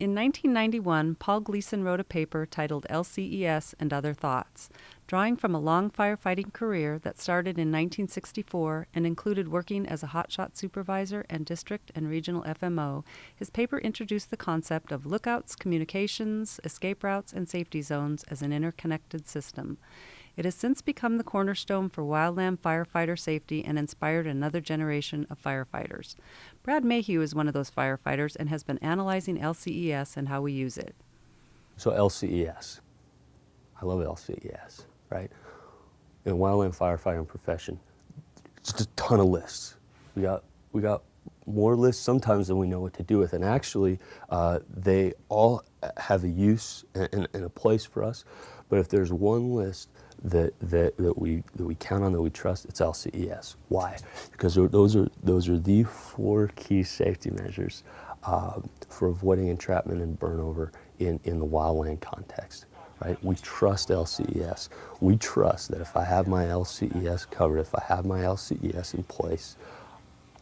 In 1991, Paul Gleason wrote a paper titled LCES and Other Thoughts. Drawing from a long firefighting career that started in 1964 and included working as a hotshot supervisor and district and regional FMO, his paper introduced the concept of lookouts, communications, escape routes, and safety zones as an interconnected system. It has since become the cornerstone for wildland firefighter safety and inspired another generation of firefighters. Brad Mayhew is one of those firefighters and has been analyzing LCES and how we use it. So LCES, I love LCES, right? In the wildland firefighting profession, just a ton of lists. We got, we got more lists sometimes than we know what to do with. And actually, uh, they all have a use and, and, a place for us. But if there's one list that, that, that, we, that we count on, that we trust, it's LCES. Why? Because those are, those are the four key safety measures uh, for avoiding entrapment and burnover in, in the wildland context. Right? We trust LCES. We trust that if I have my LCES covered, if I have my LCES in place,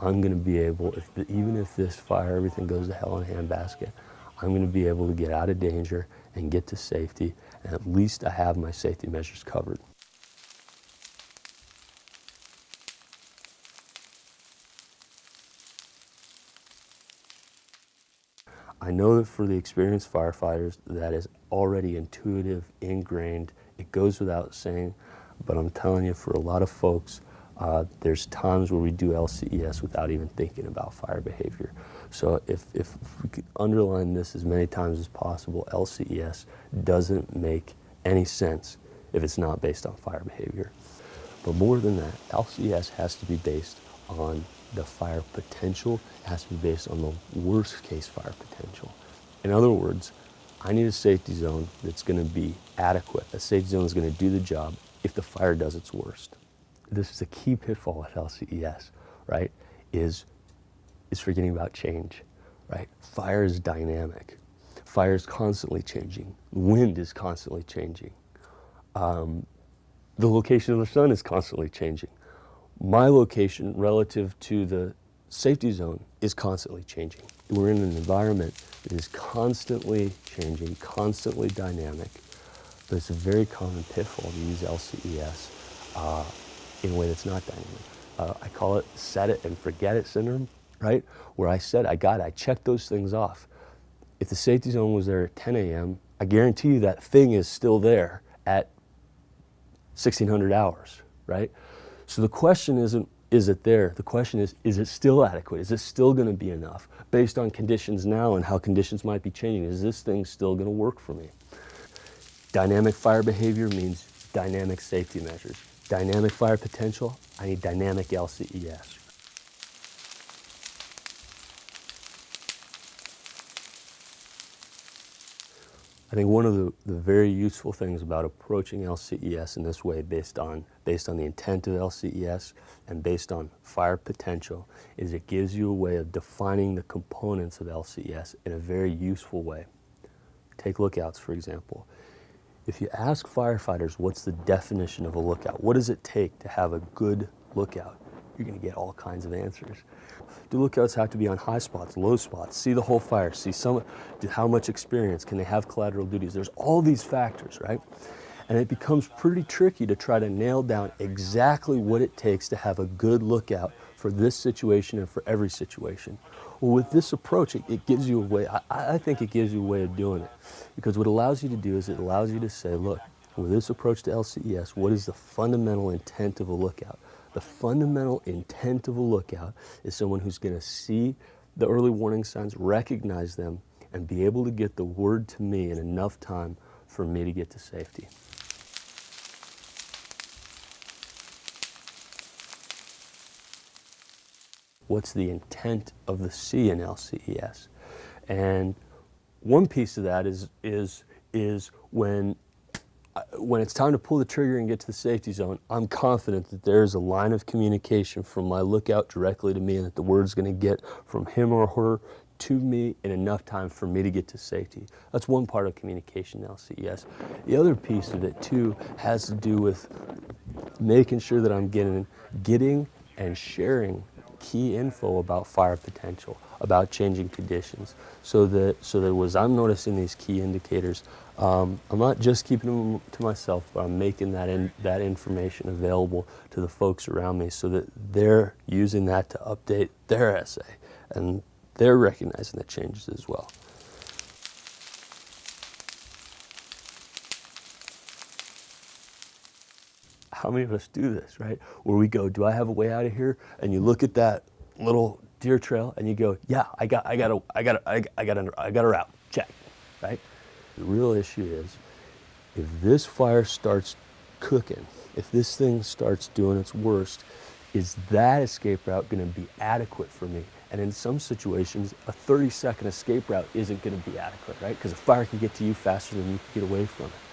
I'm going to be able, if the, even if this fire, everything goes to hell in a handbasket, I'm going to be able to get out of danger and get to safety and at least I have my safety measures covered. I know that for the experienced firefighters, that is already intuitive, ingrained. It goes without saying, but I'm telling you, for a lot of folks, uh, there's times where we do LCES without even thinking about fire behavior. So if, if we could underline this as many times as possible, LCES doesn't make any sense if it's not based on fire behavior. But more than that, LCES has to be based on the fire potential, it has to be based on the worst case fire potential. In other words, I need a safety zone that's going to be adequate. A safety zone is going to do the job if the fire does its worst. This is a key pitfall at LCES, right? Is, is forgetting about change, right? Fire is dynamic. Fire is constantly changing. Wind is constantly changing. Um, the location of the sun is constantly changing. My location relative to the safety zone is constantly changing. We're in an environment that is constantly changing, constantly dynamic, but it's a very common pitfall to use LCES uh, in a way that's not dynamic. Uh, I call it set it and forget it syndrome, right? Where I said I got it, I checked those things off if the safety zone was there at 10 a.m., I guarantee you that thing is still there at 1600 hours, right? So the question isn't, is it there? The question is, is it still adequate? Is it still going to be enough? Based on conditions now and how conditions might be changing, is this thing still going to work for me? Dynamic fire behavior means dynamic safety measures. Dynamic fire potential, I need dynamic LCES. I think one of the, the very useful things about approaching LCES in this way based on, based on the intent of LCES and based on fire potential is it gives you a way of defining the components of LCES in a very useful way. Take lookouts, for example. If you ask firefighters what's the definition of a lookout, what does it take to have a good lookout, you're going to get all kinds of answers. Do lookouts have to be on high spots, low spots, see the whole fire, see some, how much experience, can they have collateral duties? There's all these factors, right? And it becomes pretty tricky to try to nail down exactly what it takes to have a good lookout for this situation and for every situation. Well, with this approach, it, it gives you a way, I, I think it gives you a way of doing it. Because what it allows you to do is it allows you to say, look, with this approach to LCES, what is the fundamental intent of a lookout? The fundamental intent of a lookout is someone who's going to see the early warning signs, recognize them, and be able to get the word to me in enough time for me to get to safety. What's the intent of the C in LCES? And one piece of that is, is, is when uh, when it's time to pull the trigger and get to the safety zone, I'm confident that there's a line of communication from my lookout directly to me and that the word's going to get from him or her to me in enough time for me to get to safety. That's one part of communication LCES. The other piece of it too has to do with making sure that I'm getting, getting and sharing key info about fire potential, about changing conditions, so that so that as I'm noticing these key indicators, um, I'm not just keeping them to myself, but I'm making that in, that information available to the folks around me, so that they're using that to update their SA, and they're recognizing the changes as well. How many of us do this, right? Where we go, do I have a way out of here? And you look at that little deer trail and you go, yeah, I got, I got a, I got a, I got a, I got a route, check, right? The real issue is, if this fire starts cooking, if this thing starts doing its worst, is that escape route going to be adequate for me? And in some situations, a 30 second escape route isn't going to be adequate, right? Because a fire can get to you faster than you can get away from it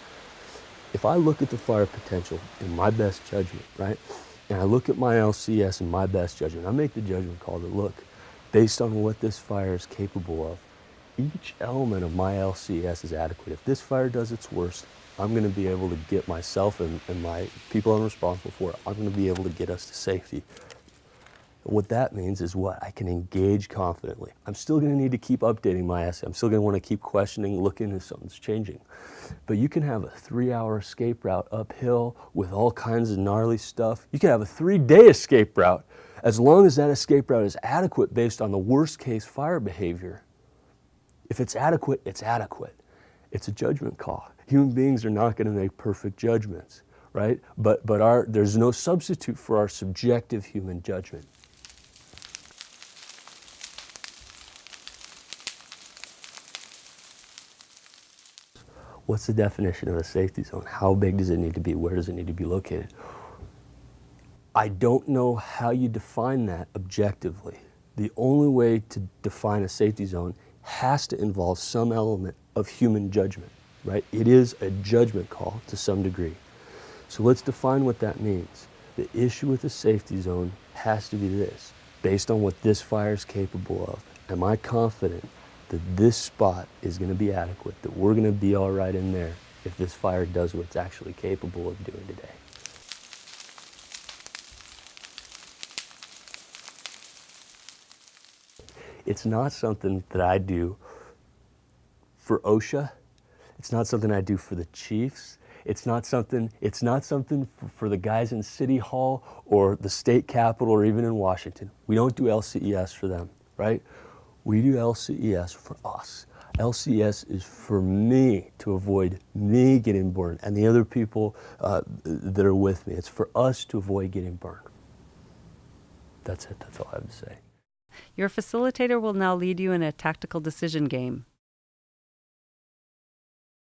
if I look at the fire potential in my best judgment, right, and I look at my LCES in my best judgment, I make the judgment call that look, based on what this fire is capable of, each element of my LCES is adequate. If this fire does its worst, I'm going to be able to get myself and, and my people I'm responsible for, I'm going to be able to get us to safety. What that means is what? I can engage confidently. I'm still going to need to keep updating my SA. I'm still going to want to keep questioning, looking if something's changing. But you can have a three-hour escape route uphill with all kinds of gnarly stuff. You can have a three-day escape route as long as that escape route is adequate based on the worst-case fire behavior. If it's adequate, it's adequate. It's a judgment call. Human beings are not going to make perfect judgments, right? But, but our, there's no substitute for our subjective human judgment. What's the definition of a safety zone? How big does it need to be? Where does it need to be located? I don't know how you define that objectively. The only way to define a safety zone has to involve some element of human judgment, right? It is a judgment call to some degree. So let's define what that means. The issue with a safety zone has to be this. Based on what this fire is capable of, am I confident that this spot is going to be adequate, that we're going to be all right in there if this fire does what it's actually capable of doing today. It's not something that I do for OSHA. It's not something I do for the chiefs. It's not something, it's not something for, for the guys in City Hall or the state capitol or even in Washington. We don't do LCES for them, right? We do LCES for us. LCES is for me to avoid me getting burned and the other people uh, that are with me. It's for us to avoid getting burned. That's it. That's all I have to say. Your facilitator will now lead you in a tactical decision game.